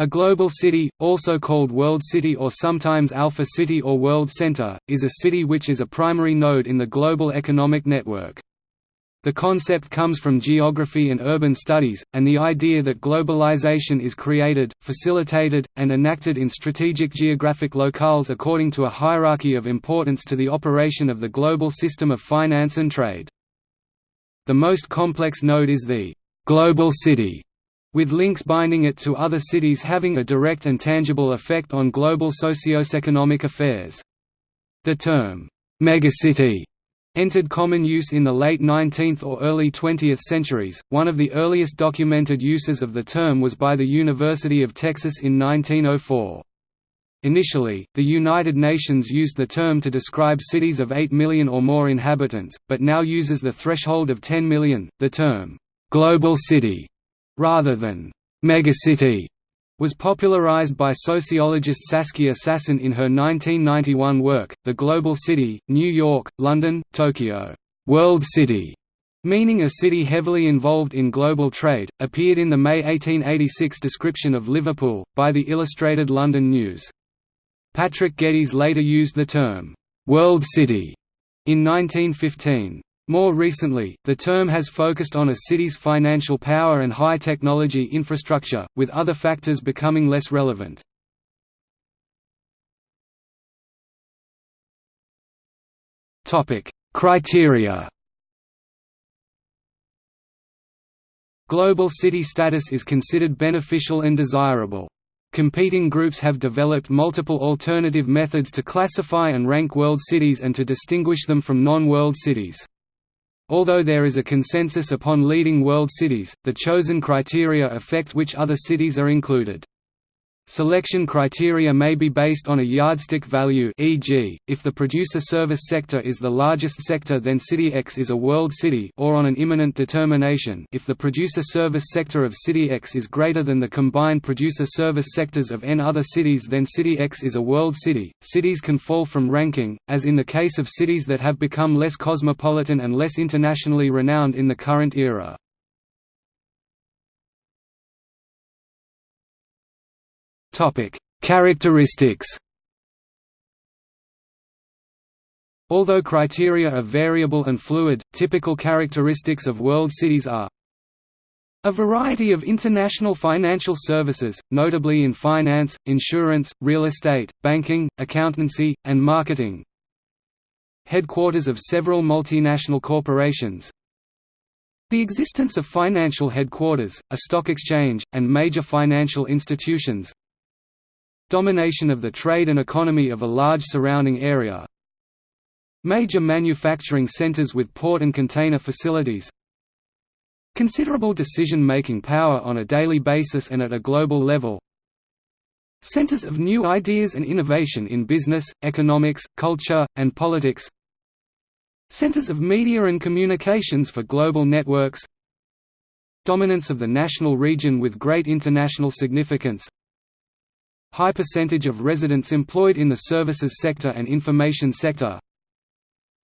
A global city, also called World City or sometimes Alpha City or World Center, is a city which is a primary node in the global economic network. The concept comes from geography and urban studies, and the idea that globalization is created, facilitated, and enacted in strategic geographic locales according to a hierarchy of importance to the operation of the global system of finance and trade. The most complex node is the «global city», with links binding it to other cities having a direct and tangible effect on global socio-economic affairs. The term, «megacity» entered common use in the late 19th or early 20th centuries. One of the earliest documented uses of the term was by the University of Texas in 1904. Initially, the United Nations used the term to describe cities of 8 million or more inhabitants, but now uses the threshold of 10 million. The term, global city rather than megacity, was popularized by sociologist Saskia Sassen in her 1991 work, The Global City, New York, London, Tokyo. World City, meaning a city heavily involved in global trade, appeared in the May 1886 description of Liverpool, by the Illustrated London News. Patrick Geddes later used the term, "'World City' in 1915. More recently, the term has focused on a city's financial power and high technology infrastructure, with other factors becoming less relevant. Criteria Global city status is considered beneficial and desirable. Competing groups have developed multiple alternative methods to classify and rank world cities and to distinguish them from non-world cities. Although there is a consensus upon leading world cities, the chosen criteria affect which other cities are included. Selection criteria may be based on a yardstick value e.g., if the producer-service sector is the largest sector then City X is a world city or on an immanent determination if the producer-service sector of City X is greater than the combined producer-service sectors of n other cities then City X is a world city. Cities can fall from ranking, as in the case of cities that have become less cosmopolitan and less internationally renowned in the current era. Characteristics. Although criteria are variable and fluid, typical characteristics of world cities are a variety of international financial services, notably in finance, insurance, real estate, banking, accountancy, and marketing. Headquarters of several multinational corporations. The existence of financial headquarters, a stock exchange, and major financial institutions, Domination of the trade and economy of a large surrounding area. Major manufacturing centers with port and container facilities. Considerable decision-making power on a daily basis and at a global level. Centers of new ideas and innovation in business, economics, culture, and politics. Centers of media and communications for global networks. Dominance of the national region with great international significance High percentage of residents employed in the services sector and information sector.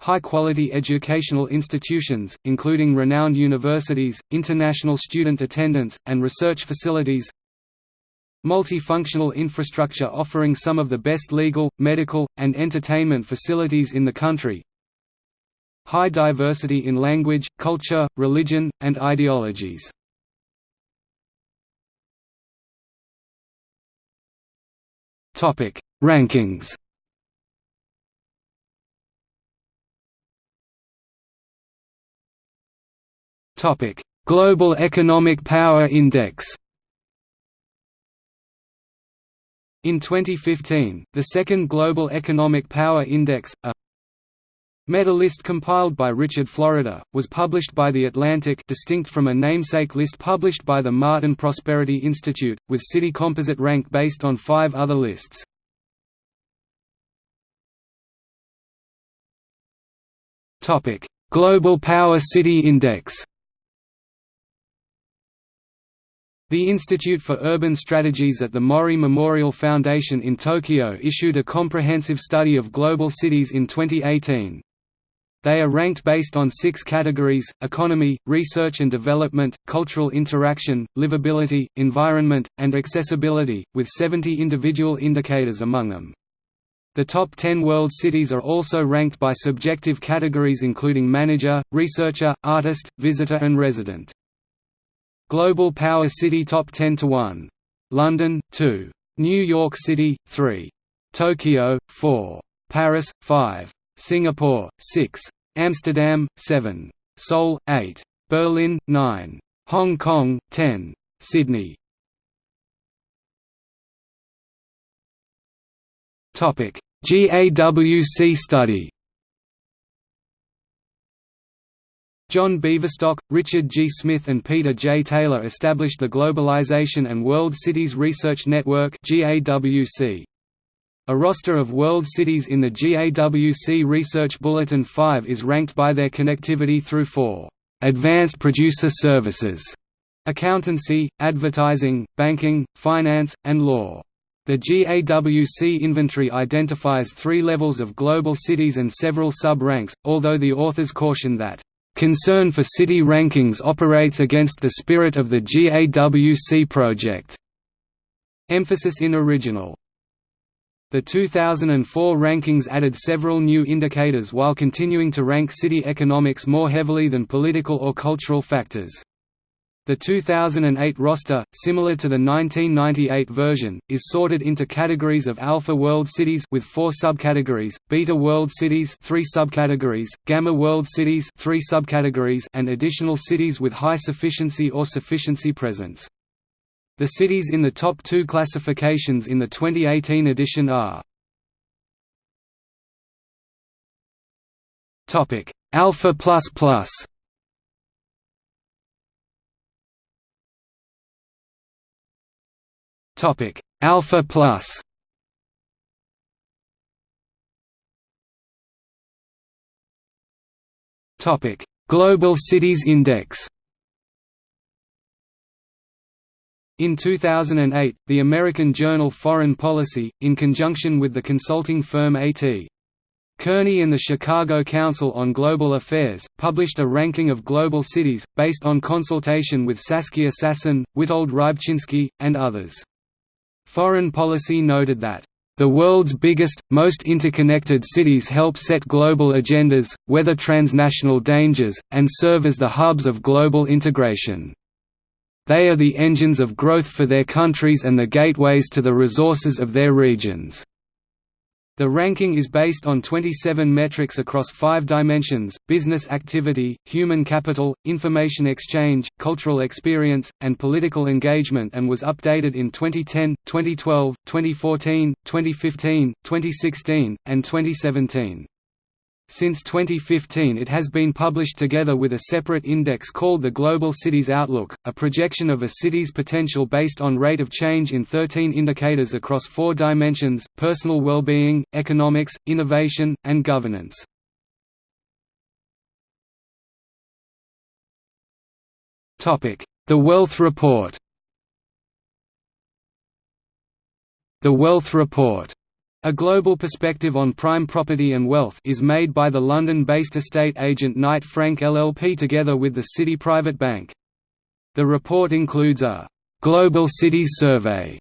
High-quality educational institutions, including renowned universities, international student attendance, and research facilities. Multifunctional infrastructure offering some of the best legal, medical, and entertainment facilities in the country. High diversity in language, culture, religion, and ideologies Topic: Rankings. Topic: Global Economic Power Index. In 2015, the second Global Economic Power Index, a Meta list compiled by Richard Florida, was published by The Atlantic distinct from a namesake list published by the Martin Prosperity Institute, with city composite rank based on five other lists. Global Power City Index The Institute for Urban Strategies at the Mori Memorial Foundation in Tokyo issued a comprehensive study of global cities in 2018. They are ranked based on six categories, economy, research and development, cultural interaction, livability, environment, and accessibility, with 70 individual indicators among them. The top 10 world cities are also ranked by subjective categories including manager, researcher, artist, visitor and resident. Global Power City Top 10 to 1. London, 2. New York City, 3. Tokyo, 4. Paris, 5. Singapore, 6. Amsterdam, 7. Seoul, 8. Berlin, 9. Hong Kong, 10. Sydney. GAWC study John Beaverstock, Richard G. Smith and Peter J. Taylor established the Globalization and World Cities Research Network GAWC. A roster of world cities in the GAWC Research Bulletin 5 is ranked by their connectivity through four advanced producer services accountancy, advertising, banking, finance, and law. The GAWC inventory identifies three levels of global cities and several sub-ranks, although the authors caution that Concern for city rankings operates against the spirit of the GAWC project. Emphasis in original. The 2004 rankings added several new indicators while continuing to rank city economics more heavily than political or cultural factors. The 2008 roster, similar to the 1998 version, is sorted into categories of Alpha World Cities with four subcategories, Beta World Cities three subcategories, Gamma World Cities three subcategories and additional cities with high sufficiency or sufficiency presence. The cities in the top two classifications in the 2018 edition are Alpha Plus Plus. Topic Alpha Plus. Topic Global Cities Index In 2008, the American journal Foreign Policy, in conjunction with the consulting firm A.T. Kearney and the Chicago Council on Global Affairs, published a ranking of global cities, based on consultation with Saskia Sassen, Witold Rybczynski, and others. Foreign policy noted that the world's biggest, most interconnected cities help set global agendas, weather transnational dangers, and serve as the hubs of global integration. They are the engines of growth for their countries and the gateways to the resources of their regions. The ranking is based on 27 metrics across five dimensions, business activity, human capital, information exchange, cultural experience, and political engagement and was updated in 2010, 2012, 2014, 2015, 2016, and 2017. Since 2015 it has been published together with a separate index called the Global Cities Outlook, a projection of a city's potential based on rate of change in 13 indicators across four dimensions, personal well-being, economics, innovation, and governance. The Wealth Report. The Wealth Report a global perspective on prime property and wealth is made by the London-based estate agent Knight Frank LLP together with the Citi Private Bank. The report includes a «Global Cities Survey»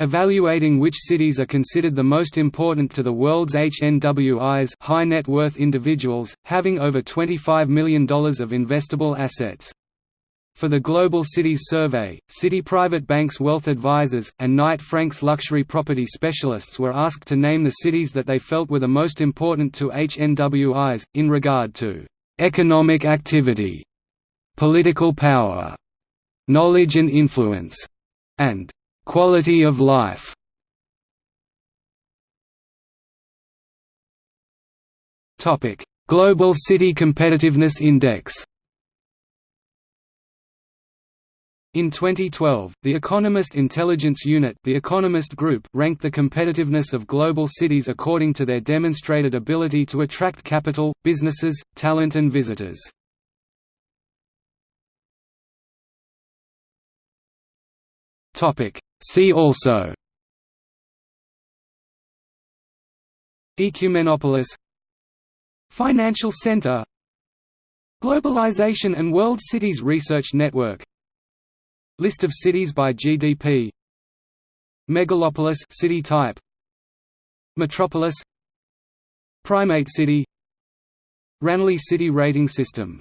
evaluating which cities are considered the most important to the world's HNWIs high net worth individuals, having over $25 million of investable assets. For the Global Cities Survey, Citi Private Bank's wealth advisors, and Knight Frank's luxury property specialists were asked to name the cities that they felt were the most important to HNWIs, in regard to "...economic activity", "...political power", "...knowledge and influence", and "...quality of life". Global City Competitiveness Index In 2012, the Economist Intelligence Unit the Economist Group ranked the competitiveness of global cities according to their demonstrated ability to attract capital, businesses, talent and visitors. See also Ecumenopolis Financial center Globalization and World Cities Research Network List of cities by GDP Megalopolis city type. Metropolis. Primate city. Ranally City Rating System